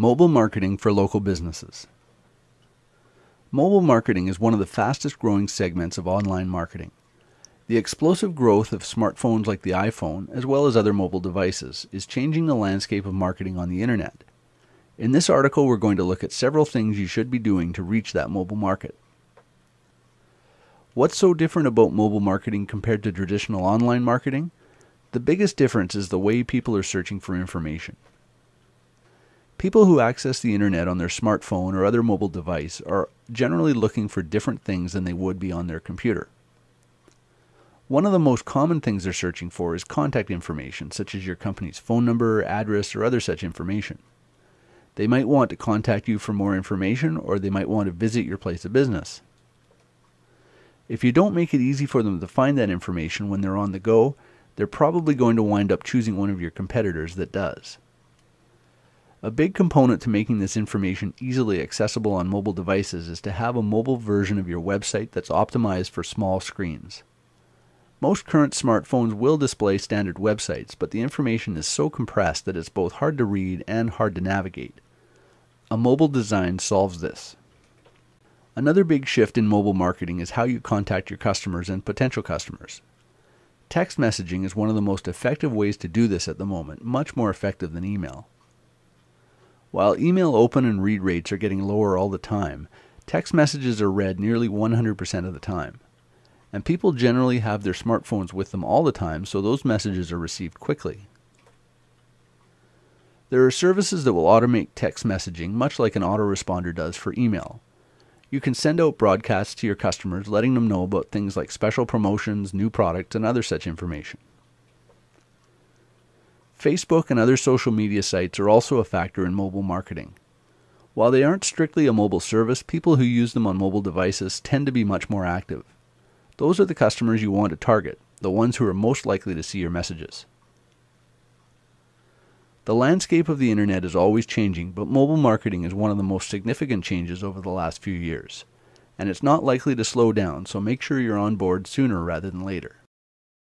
Mobile marketing for local businesses. Mobile marketing is one of the fastest growing segments of online marketing. The explosive growth of smartphones like the iPhone, as well as other mobile devices, is changing the landscape of marketing on the internet. In this article, we're going to look at several things you should be doing to reach that mobile market. What's so different about mobile marketing compared to traditional online marketing? The biggest difference is the way people are searching for information. People who access the internet on their smartphone or other mobile device are generally looking for different things than they would be on their computer. One of the most common things they're searching for is contact information, such as your company's phone number, address, or other such information. They might want to contact you for more information, or they might want to visit your place of business. If you don't make it easy for them to find that information when they're on the go, they're probably going to wind up choosing one of your competitors that does. A big component to making this information easily accessible on mobile devices is to have a mobile version of your website that's optimized for small screens. Most current smartphones will display standard websites, but the information is so compressed that it's both hard to read and hard to navigate. A mobile design solves this. Another big shift in mobile marketing is how you contact your customers and potential customers. Text messaging is one of the most effective ways to do this at the moment, much more effective than email. While email open and read rates are getting lower all the time, text messages are read nearly 100% of the time. And people generally have their smartphones with them all the time, so those messages are received quickly. There are services that will automate text messaging much like an autoresponder does for email. You can send out broadcasts to your customers letting them know about things like special promotions, new products, and other such information. Facebook and other social media sites are also a factor in mobile marketing. While they aren't strictly a mobile service, people who use them on mobile devices tend to be much more active. Those are the customers you want to target, the ones who are most likely to see your messages. The landscape of the internet is always changing, but mobile marketing is one of the most significant changes over the last few years. And it's not likely to slow down, so make sure you're on board sooner rather than later.